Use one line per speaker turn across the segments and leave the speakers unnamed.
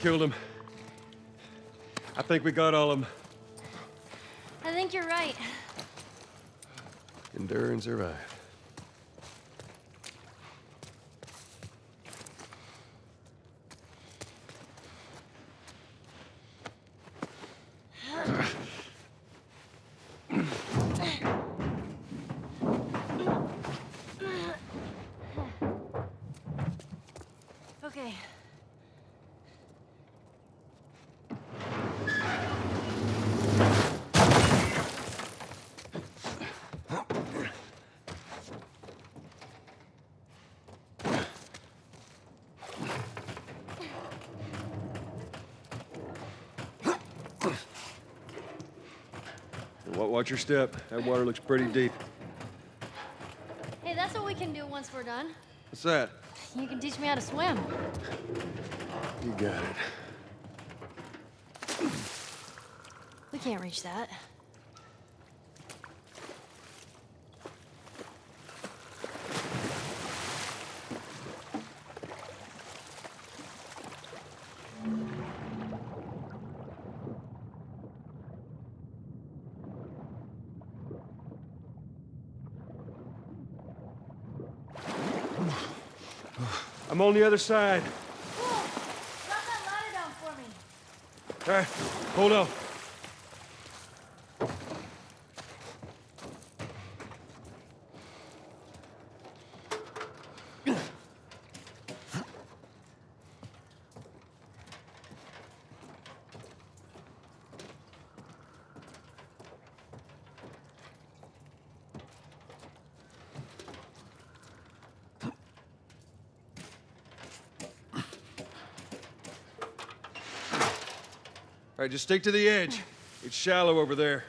Killed him. I think we got all of them.
I think you're right.
Endure and survive.
Okay.
Wa- Watch your step. That water looks pretty deep.
Hey, that's what we can do once we're done.
What's that?
You can teach me how to swim.
You got it.
We can't reach that.
I'm on the other side.
Cool. Drop that ladder down for me.
All right, hold on. Right, just stick to the edge. It's shallow over there.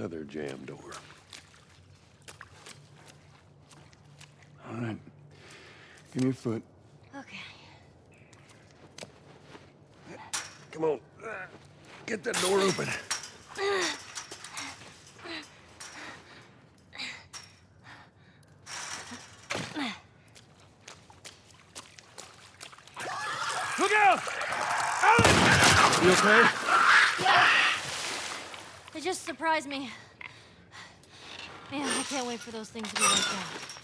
Another jam door.
All right. Give me a foot.
Okay.
Come on. Get that door open. Look out! Alan! You okay?
It just surprised me. Man, I can't wait for those things to be wiped out.